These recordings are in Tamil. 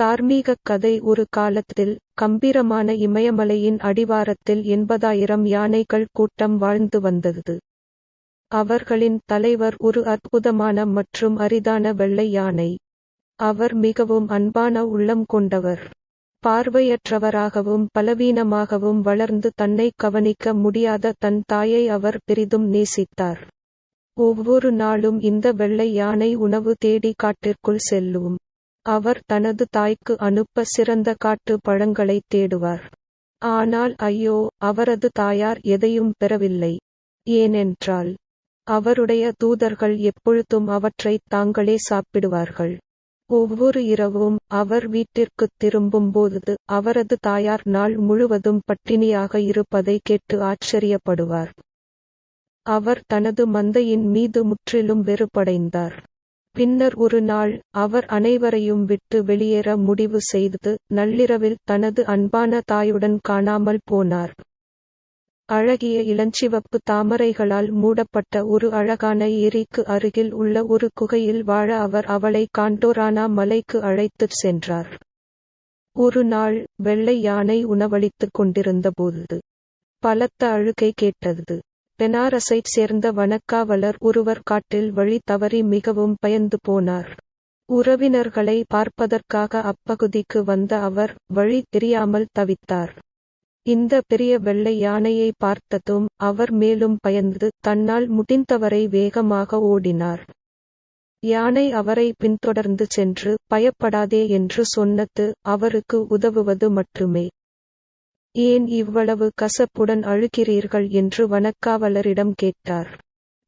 தார்மீகக் கதை ஒரு காலத்தில் கம்பீரமான இமயமலையின் அடிவாரத்தில் எண்பதாயிரம் யானைகள் கூட்டம் வாழ்ந்து வந்தது. அவர்களின் தலைவர் ஒரு அற்புதமான மற்றும் அரிதான வெள்ளை யானை. அவர் மிகவும் அன்பான உள்ளம் கொண்டவர். பார்வையற்றவராகவும் பலவீனமாகவும் வளர்ந்து தன்னை கவனிக்க முடியாத தன் தாயை அவர் பெரிதும் நேசித்தார். ஒவ்வொரு நாளும் இந்த வெள்ளை யானை உணவு தேடி காட்டிற்குள் செல்லும். அவர் தனது தாய்க்கு அனுப்ப சிறந்த காட்டு பழங்களைத் தேடுவார். ஆனால் ஐயோ அவரது தாயார் எதையும் பெறவில்லை. ஏனென்றால் அவருடைய தூதர்கள் எப்பொழுதும் அவற்றைத் தாங்களே சாப்பிடுவார்கள். ஒவ்வொரு இரவும் அவர் வீட்டிற்குத் திரும்பும்போது அவரது தாயார் நாள் முழுவதும் பட்டினியாக இருப்பதை கேட்டு ஆச்சரியப்படுவார். அவர் தனது மந்தையின் மீது முற்றிலும் வெறுப்படைந்தார். பின்னர் ஒரு நாள் அவர் அனைவரையும் விட்டு வெளியேற முடிவு செய்து நள்ளிரவில் தனது அன்பான தாயுடன் காணாமல் போனார். அழகிய இளஞ்சிவப்பு தாமரைகளால் மூடப்பட்ட ஒரு அழகான ஏரிக்கு அருகில் உள்ள ஒரு குகையில் வாழ அவர் அவளை காண்டோரானா மலைக்கு அழைத்துச் சென்றார். ஒரு நாள் வெள்ளை யானை உணவளித்துக் கொண்டிருந்தபோது பலத்த அழுகை கேட்டது. பெனாரஸைச் சேர்ந்த வனக்காவலர் ஒருவர் காட்டில் வழி தவறி மிகவும் பயந்து போனார். உறவினர்களை பார்ப்பதற்காக அப்பகுதிக்கு வந்த அவர் வழி தெரியாமல் தவித்தார். இந்த பெரிய வெள்ளை யானையை பார்த்ததும் அவர் மேலும் பயந்து தன்னால் முடிந்தவரை வேகமாக ஓடினார். யானை அவரை பின்தொடர்ந்து சென்று பயப்படாதே என்று சொன்னது அவருக்கு உதவுவது மட்டுமே. ஏன் இவ்வளவு கசப்புடன் அழுகிறீர்கள் என்று வனக்காவலரிடம் கேட்டார்.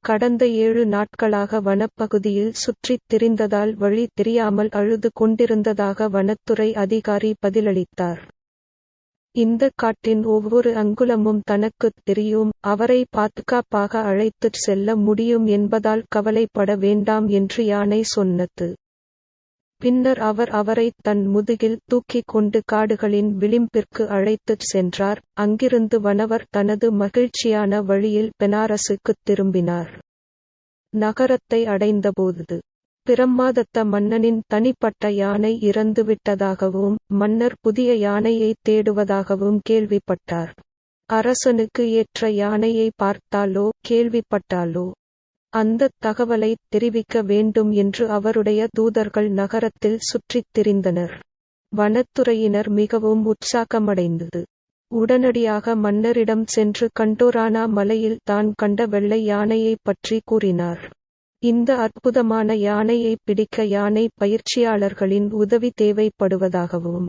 கடந்த ஏழு நாட்களாக வனப்பகுதியில் சுற்றித் திரிந்ததால் வழி தெரியாமல் அழுது கொண்டிருந்ததாக வனத்துறை அதிகாரி பதிலளித்தார். இந்த காட்டின் ஒவ்வொரு அங்குலமும் தனக்குத் தெரியும் அவரை பாதுகாப்பாக அழைத்துச் செல்ல முடியும் என்பதால் கவலைப்பட வேண்டாம் என்று யானை சொன்னது. பின்னர் அவர் அவரை தன் முதுகில் தூக்கிக் கொண்டு காடுகளின் விளிம்பிற்கு அழைத்துச் சென்றார். அங்கிருந்து வனவர் தனது மகிழ்ச்சியான வழியில் பெனாரசுக்குத் திரும்பினார். நகரத்தை அடைந்தபோது பிரம்மாதத்த மன்னனின் தனிப்பட்ட யானை இறந்துவிட்டதாகவும் மன்னர் புதிய யானையை தேடுவதாகவும் கேள்விப்பட்டார். அரசனுக்கு ஏற்ற யானையை பார்த்தாலோ? கேள்விப்பட்டாலோ? அந்த தகவலை தெரிவிக்க வேண்டும் என்று அவருடைய தூதர்கள் நகரத்தில் சுற்றித் திரிந்தனர். வனத்துறையினர் மிகவும் உற்சாகமடைந்தது. உடனடியாக மன்னரிடம் சென்று கண்டோரானா மலையில் தான் கண்ட வெள்ளை யானையை பற்றி கூறினார். இந்த அற்புதமான யானையை பிடிக்க யானை பயிற்சியாளர்களின் உதவி தேவைப்படுவதாகவும்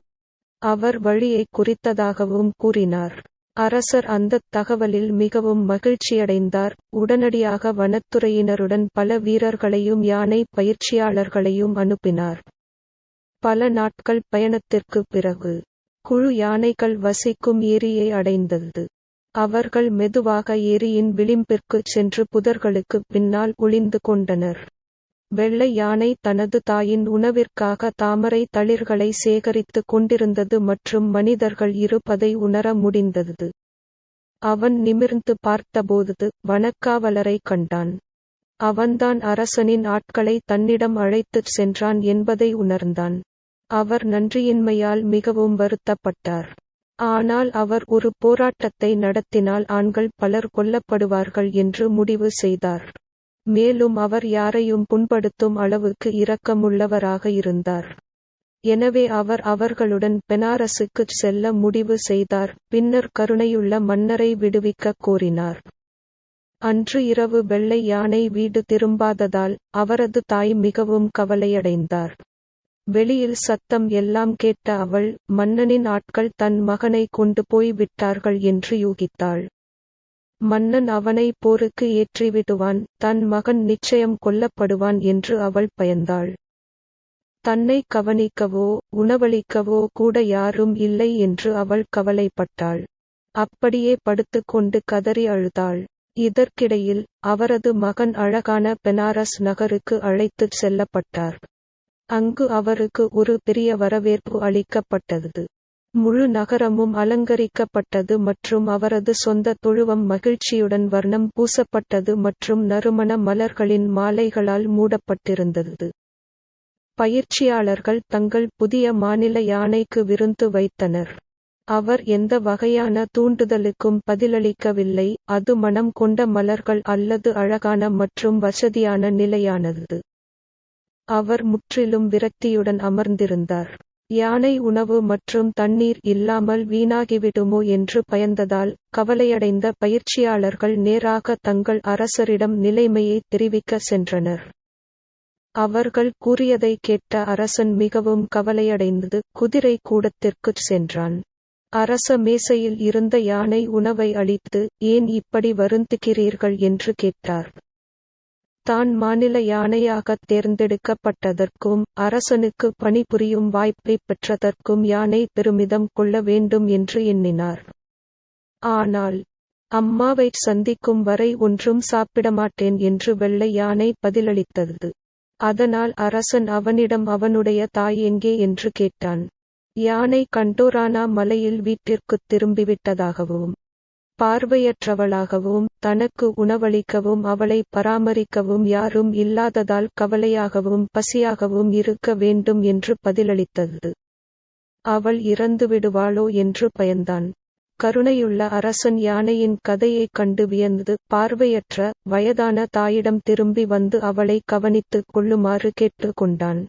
அவர் வழியை குறித்ததாகவும் கூறினார். அரசர் அந்த தகவலில் மிகவும் மகிழ்ச்சியடைந்தார். உடனடியாக வனத்துறையினருடன் பல வீரர்களையும் யானை பயிற்சியாளர்களையும் அனுப்பினார். பல நாட்கள் பயணத்திற்குப் பிறகு குழு யானைகள் வசிக்கும் ஏரியை அடைந்தது. அவர்கள் மெதுவாக ஏரியின் விளிம்பிற்குச் சென்று புதர்களுக்கு பின்னால் ஒளிந்து கொண்டனர். வெள்ளை யானை தனது தாயின் உணவிற்காக தாமரை தளிர்களை சேகரித்து கொண்டிருந்தது மற்றும் மனிதர்கள் இருப்பதை உணர முடிந்தது. அவன் நிமிர்ந்து பார்த்தபோது வனக்காவலரை கண்டான். அவன்தான் அரசனின் ஆட்களை தன்னிடம் அழைத்துச் சென்றான் என்பதை உணர்ந்தான். அவர் நன்றியின்மையால் மிகவும் வருத்தப்பட்டார். ஆனால் அவர் ஒரு போராட்டத்தை நடத்தினால் ஆண்கள் பலர் கொல்லப்படுவார்கள் என்று முடிவு செய்தார். மேலும் அவர் யாரையும் புண்படுத்தும் அளவுக்கு இரக்கமுள்ளவராக இருந்தார். எனவே அவர் அவர்களுடன் பெனாரசுக்குச் செல்ல முடிவு செய்தார் பின்னர் கருணையுள்ள மன்னரை விடுவிக்கக் கோரினார். அன்று இரவு வெள்ளை யானை வீடு திரும்பாததால் அவரது தாய் மிகவும் கவலையடைந்தார். வெளியில் சத்தம் எல்லாம் கேட்ட அவள் மன்னனின் ஆட்கள் தன் மகனை கொண்டு போய் விட்டார்கள் என்று யூகித்தாள். மன்னன் அவனை போருக்கு ஏற்றிவிடுவான் தன் மகன் நிச்சயம் கொல்லப்படுவான் என்று அவள் பயந்தாள். தன்னை கவனிக்கவோ உணவளிக்கவோ கூட யாரும் இல்லை என்று அவள் கவலைப்பட்டாள். அப்படியே படுத்துக்கொண்டு கதறி அழுதாள். இதற்கிடையில் அவரது மகன் அழகான பெனாரஸ் நகருக்கு அழைத்துச் செல்லப்பட்டார். அங்கு அவருக்கு ஒரு பெரிய வரவேற்பு அளிக்கப்பட்டது. முழு நகரமும் அலங்கரிக்கப்பட்டது மற்றும் அவரது சொந்த தொழுவம் மகிழ்ச்சியுடன் வர்ணம் பூசப்பட்டது மற்றும் நறுமண மலர்களின் மாலைகளால் மூடப்பட்டிருந்தது. பயிற்சியாளர்கள் தங்கள் புதிய மாநில யானைக்கு விருந்து வைத்தனர். அவர் எந்த வகையான தூண்டுதலுக்கும் பதிலளிக்கவில்லை அது மனம் கொண்ட மலர்கள் அல்லது அழகான மற்றும் வசதியான நிலையானது. அவர் முற்றிலும் விரக்தியுடன் அமர்ந்திருந்தார். யானை உணவு மற்றும் தண்ணீர் இல்லாமல் வீணாகிவிடுமோ என்று பயந்ததால் கவலையடைந்த பயிற்சியாளர்கள் நேராக தங்கள் அரசரிடம் நிலைமையை தெரிவிக்க சென்றனர். அவர்கள் கூறியதை கேட்ட அரசன் மிகவும் கவலையடைந்தது. குதிரை கூடத்திற்குச் சென்றான். அரச மேசையில் இருந்த யானை உணவை அளித்து ஏன் இப்படி வருந்துகிறீர்கள்? என்று கேட்டார். தான் மாநில யானையாக தேர்ந்தெடுக்கப்பட்டதற்கும் அரசனுக்கு பணிபுரியும் வாய்ப்பை பெற்றதற்கும் யானை பெருமிதம் கொள்ள வேண்டும் என்று எண்ணினார். ஆனால் அம்மாவை சந்திக்கும் வரை ஒன்றும் சாப்பிடமாட்டேன் என்று வெள்ளை யானை பதிலளித்தது. அதனால் அரசன் அவனிடம் அவனுடைய தாய் எங்கே? என்று கேட்டான். யானை கண்டோரானா மலையில் வீட்டிற்குத் திரும்பிவிட்டதாகவும் பார்வையற்றவளாகவும் தனக்கு உணவளிக்கவும் அவளை பராமரிக்கவும் யாரும் இல்லாததால் கவலையாகவும் பசியாகவும் இருக்க வேண்டும் என்று பதிலளித்தது. அவள் இறந்துவிடுவாளோ என்று பயந்தான். கருணையுள்ள அரசன் யானையின் கதையைக் கண்டு வியந்து பார்வையற்ற வயதான தாயிடம் திரும்பி வந்து அவளை கவனித்துக் கொள்ளுமாறு கேட்டுக்கொண்டான்